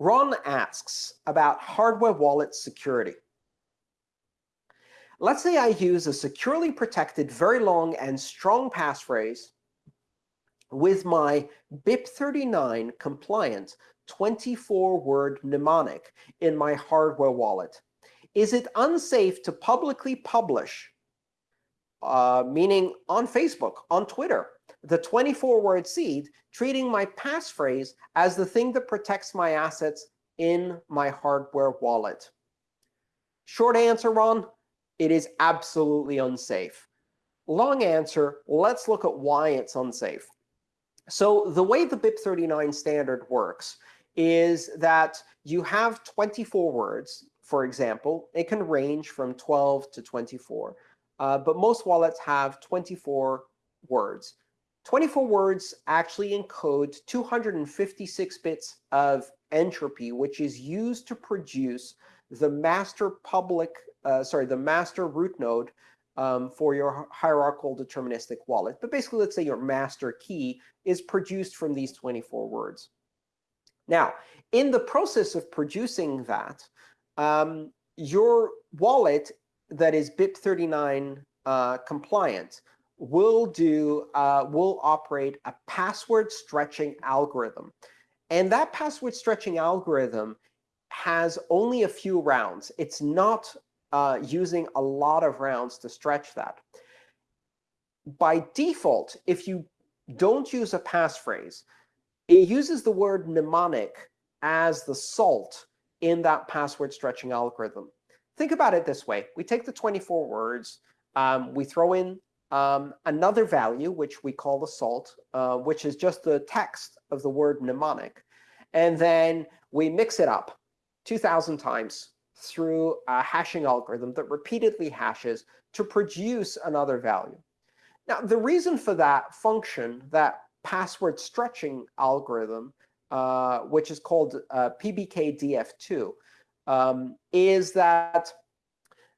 Ron asks about hardware wallet security. Let's say I use a securely protected, very long and strong passphrase with my BIP39 compliant 24-word mnemonic in my hardware wallet. Is it unsafe to publicly publish, uh, meaning on Facebook, on Twitter, the 24-word seed, treating my passphrase as the thing that protects my assets in my hardware wallet? Short answer, Ron, it is absolutely unsafe. Long answer, let's look at why it's unsafe. So the way the BIP39 standard works is that you have 24 words, for example. It can range from 12 to 24. Uh, but most wallets have 24 words. 24 words actually encode 256 bits of entropy, which is used to produce the master public, uh, sorry, the master root node um, for your hierarchical deterministic wallet. But basically, let's say your master key is produced from these 24 words. Now, in the process of producing that, um, your wallet that is BIP39 uh, compliant will do uh, will operate a password stretching algorithm. And that password stretching algorithm has only a few rounds. It's not uh, using a lot of rounds to stretch that. By default, if you don't use a passphrase, it uses the word mnemonic as the salt in that password stretching algorithm. Think about it this way. We take the 24 words, um, we throw in um, another value, which we call the salt, uh, which is just the text of the word mnemonic. And then we mix it up 2,000 times through a hashing algorithm that repeatedly hashes to produce another value. Now, the reason for that function, that password stretching algorithm, uh, which is called uh, PBKDF2, um, is that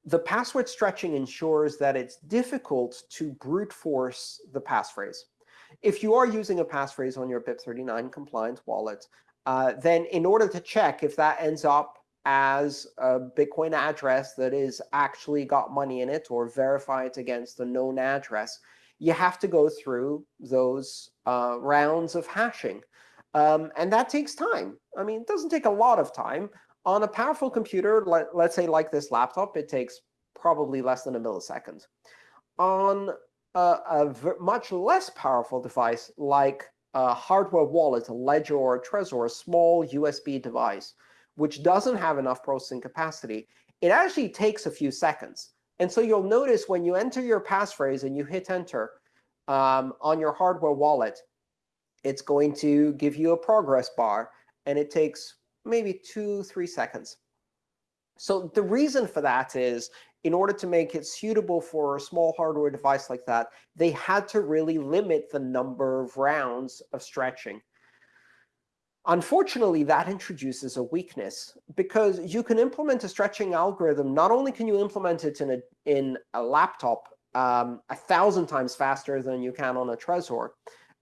the password stretching ensures that it's difficult to brute force the passphrase. If you are using a passphrase on your BIP39 compliant wallet, uh, then in order to check if that ends up as a Bitcoin address that is actually got money in it or verify it against a known address, you have to go through those uh, rounds of hashing. Um, and that takes time. I mean, it doesn't take a lot of time. On a powerful computer, let, let's say like this laptop, it takes probably less than a millisecond. On a, a much less powerful device like a hardware wallet, a ledger or a Trezor, a small USB device, which doesn't have enough processing capacity, it actually takes a few seconds. And so you'll notice when you enter your passphrase and you hit enter um, on your hardware wallet, it's going to give you a progress bar. And it takes maybe two, three seconds. So the reason for that is in order to make it suitable for a small hardware device like that, they had to really limit the number of rounds of stretching. Unfortunately, that introduces a weakness because you can implement a stretching algorithm. Not only can you implement it in a, in a laptop um, a thousand times faster than you can on a Trezor,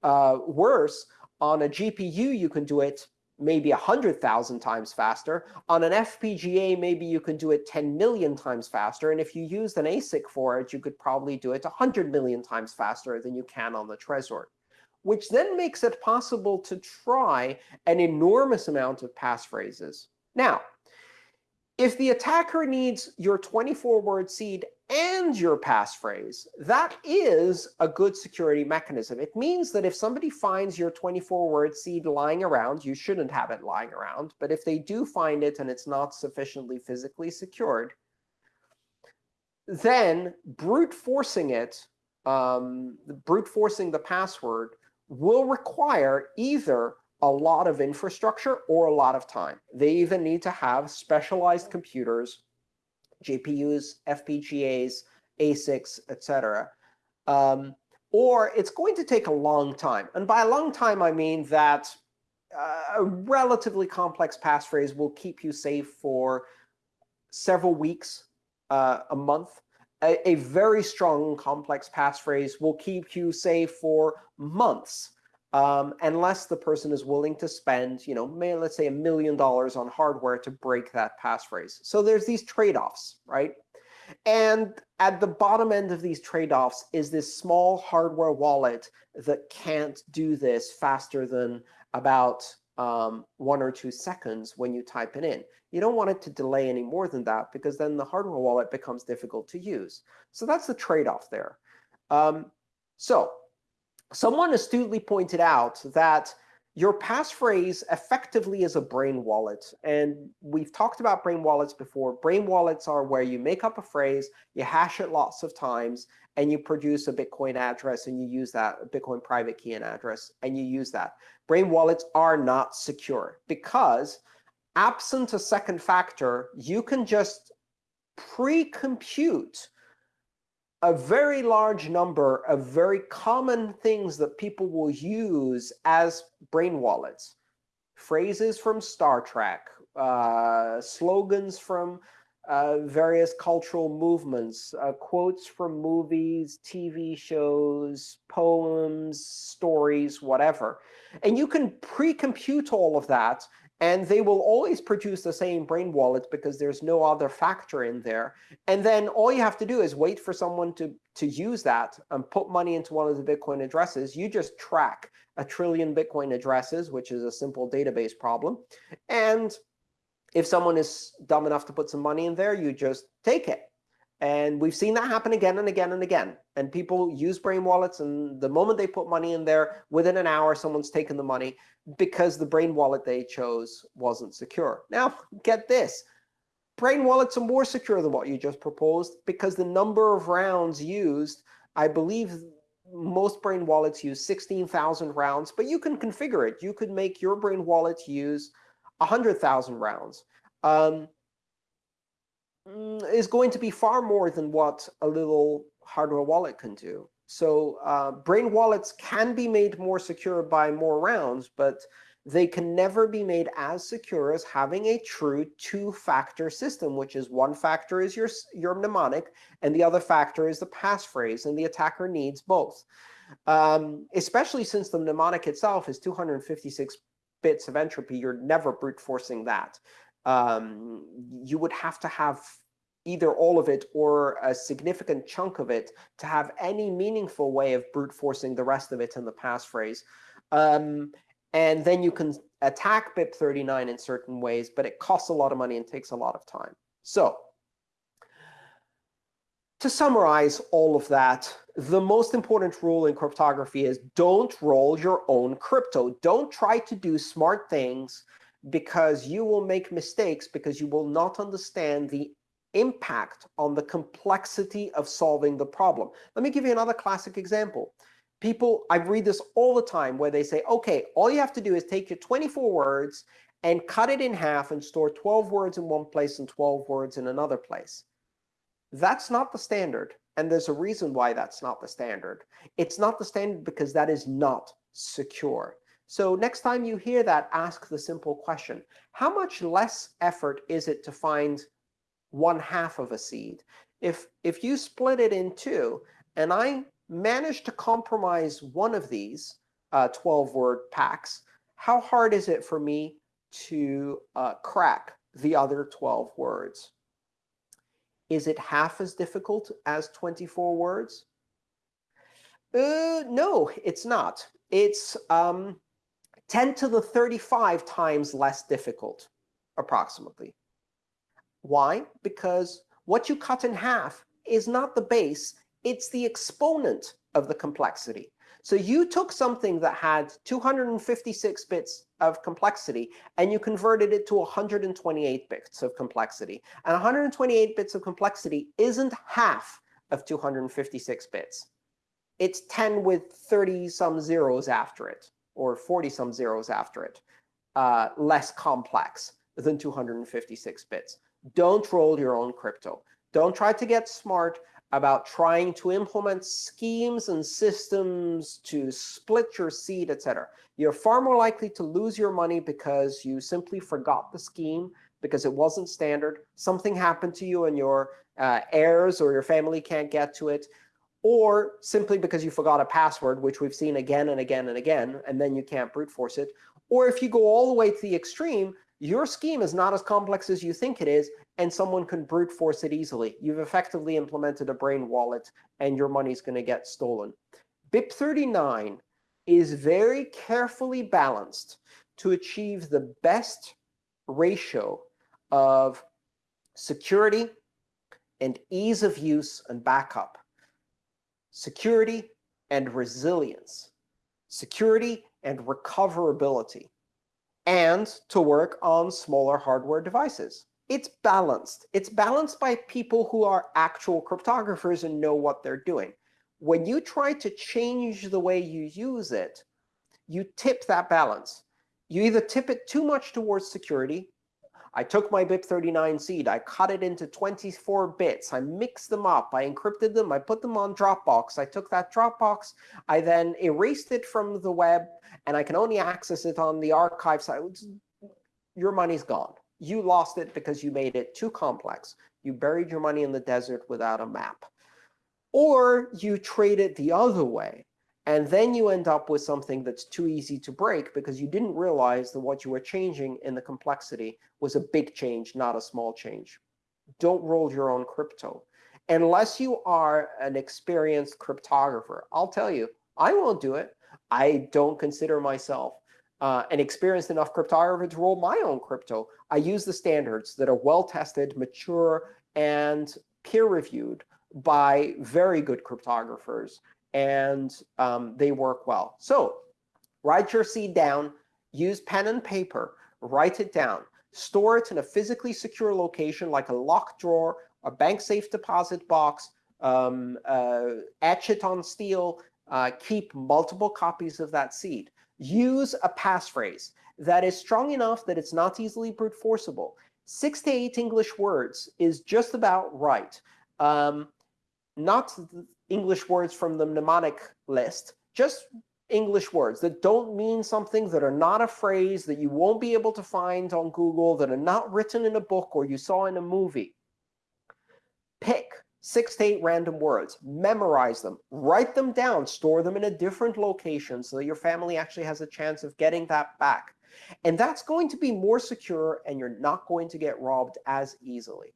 uh, worse, on a GPU, you can do it maybe 100,000 times faster. On an FPGA, maybe you can do it 10 million times faster. And if you used an ASIC for it, you could probably do it 100 million times faster than you can on the Trezor which then makes it possible to try an enormous amount of passphrases. Now, if the attacker needs your 24-word seed and your passphrase, that is a good security mechanism. It means that if somebody finds your 24-word seed lying around, you shouldn't have it lying around. But if they do find it and it's not sufficiently physically secured, then brute forcing it, um, brute forcing the password will require either a lot of infrastructure or a lot of time. They even need to have specialized computers, GPUs, FPGAs, ASICs, etc. Um, or it's going to take a long time. And by a long time, I mean that uh, a relatively complex passphrase will keep you safe for several weeks, uh, a month a, a very strong complex passphrase will keep you safe for months. Um, unless the person is willing to spend, you know, may, let's say a million dollars on hardware to break that passphrase. So there's these trade-offs, right? And at the bottom end of these trade-offs is this small hardware wallet that can't do this faster than about um, one or two seconds when you type it in. You don't want it to delay any more than that, because then the hardware wallet becomes difficult to use. So that's the trade-off there. Um, so someone astutely pointed out that your passphrase effectively is a brain wallet. And we've talked about brain wallets before. Brain wallets are where you make up a phrase, you hash it lots of times, and you produce a Bitcoin address, and you use that, Bitcoin private key and address, and you use that. Brain wallets are not secure because absent a second factor, you can just pre-compute a very large number of very common things that people will use as brain wallets. Phrases from Star Trek, uh, slogans from uh, various cultural movements, uh, quotes from movies, TV shows, poems, stories, whatever. And you can pre-compute all of that and they will always produce the same brain wallet because there's no other factor in there. And then all you have to do is wait for someone to, to use that and put money into one of the Bitcoin addresses. You just track a trillion Bitcoin addresses, which is a simple database problem. And if someone is dumb enough to put some money in there, you just take it. And we've seen that happen again and again and again. And people use brain wallets, and the moment they put money in there, within an hour, someone's taken the money because the brain wallet they chose wasn't secure. Now, get this. Brain wallets are more secure than what you just proposed because the number of rounds used, I believe most brain wallets use 16,000 rounds, but you can configure it. You could make your brain wallet use 100,000 rounds. Um, is going to be far more than what a little hardware wallet can do. So uh, brain wallets can be made more secure by more rounds, but they can never be made as secure as having a true two-factor system, which is one factor is your, your mnemonic, and the other factor is the passphrase, and the attacker needs both. Um, especially since the mnemonic itself is 256 bits of entropy, you're never brute forcing that um, you would have to have either all of it or a significant chunk of it to have any meaningful way of brute forcing the rest of it in the passphrase. Um, and then you can attack BIP39 in certain ways, but it costs a lot of money and takes a lot of time. So to summarize all of that, the most important rule in cryptography is don't roll your own crypto. Don't try to do smart things because you will make mistakes because you will not understand the impact on the complexity of solving the problem. Let me give you another classic example. People, I read this all the time where they say, OK, all you have to do is take your 24 words and cut it in half and store 12 words in one place and 12 words in another place. That's not the standard. And there's a reason why that's not the standard. It's not the standard because that is not secure. So next time you hear that, ask the simple question. How much less effort is it to find one half of a seed? If, if you split it in two, and I manage to compromise one of these 12-word uh, packs, how hard is it for me to uh, crack the other 12 words? Is it half as difficult as 24 words? Uh, no, it's not. It's um, 10 to the 35 times less difficult, approximately. Why? Because what you cut in half is not the base, it's the exponent of the complexity. So you took something that had 256 bits of complexity, and you converted it to 128 bits of complexity. And 128 bits of complexity isn't half of 256 bits. It's 10 with 30-some zeros after it or 40-some zeros after it, uh, less complex than 256 bits. Don't roll your own crypto. Don't try to get smart about trying to implement schemes and systems to split your seed, etc. You're far more likely to lose your money because you simply forgot the scheme, because it wasn't standard. Something happened to you and your uh, heirs or your family can't get to it or simply because you forgot a password, which we've seen again and again and again, and then you can't brute force it. Or if you go all the way to the extreme, your scheme is not as complex as you think it is, and someone can brute force it easily. You've effectively implemented a brain wallet, and your money's going to get stolen. BIP39 is very carefully balanced to achieve the best ratio of security and ease of use and backup, security and resilience, security and recoverability, and to work on smaller hardware devices. It's balanced. It's balanced by people who are actual cryptographers and know what they're doing. When you try to change the way you use it, you tip that balance. You either tip it too much towards security. I took my BIP39 seed, I cut it into 24 bits, I mixed them up, I encrypted them, I put them on Dropbox. I took that Dropbox, I then erased it from the web, and I can only access it on the archive site. Your money's gone. You lost it because you made it too complex. You buried your money in the desert without a map. Or you trade it the other way, and then you end up with something that's too easy to break because you didn't realize that what you were changing in the complexity was a big change, not a small change. Don't roll your own crypto. Unless you are an experienced cryptographer, I'll tell you, I won't do it. I don't consider myself uh, an experienced enough cryptographer to roll my own crypto. I use the standards that are well-tested, mature, and peer-reviewed by very good cryptographers, and um, they work well. So write your seed down, use pen and paper, write it down, store it in a physically secure location like a locked drawer, a bank safe deposit box, um, uh, etch it on steel, uh, keep multiple copies of that seed. Use a passphrase that is strong enough that it's not easily brute forceable. Six to eight English words is just about right. Um, not English words from the mnemonic list, just English words that don't mean something, that are not a phrase, that you won't be able to find on Google, that are not written in a book or you saw in a movie. Pick six to eight random words, memorize them, write them down, store them in a different location so that your family actually has a chance of getting that back. And that's going to be more secure, and you're not going to get robbed as easily.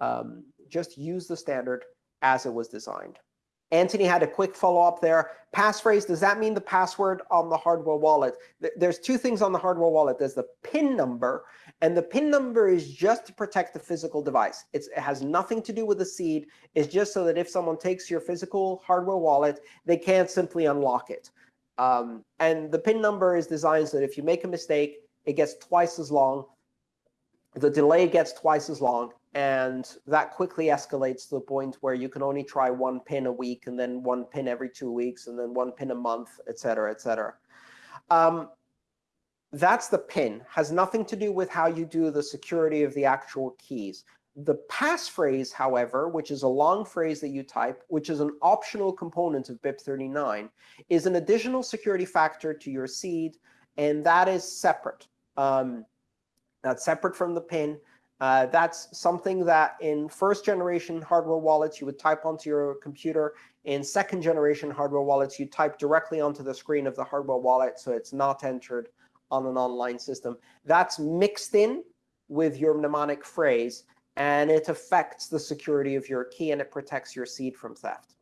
Um, just use the standard as it was designed. Anthony had a quick follow-up there. Passphrase, does that mean the password on the hardware wallet? There's two things on the hardware wallet. There's the PIN number, and the PIN number is just to protect the physical device. It's, it has nothing to do with the seed. It's just so that if someone takes your physical hardware wallet, they can't simply unlock it. Um, and the PIN number is designed so that if you make a mistake, it gets twice as long. The delay gets twice as long, and that quickly escalates to the point where you can only try one pin a week, and then one pin every two weeks, and then one pin a month, et cetera, et cetera. Um, that's the pin. Has nothing to do with how you do the security of the actual keys. The passphrase, however, which is a long phrase that you type, which is an optional component of BIP39, is an additional security factor to your seed, and that is separate. Um, that's separate from the pin. Uh, that's something that in first generation hardware wallets, you would type onto your computer. In second generation hardware wallets, you type directly onto the screen of the hardware wallet, so it's not entered on an online system. That's mixed in with your mnemonic phrase, and it affects the security of your key, and it protects your seed from theft.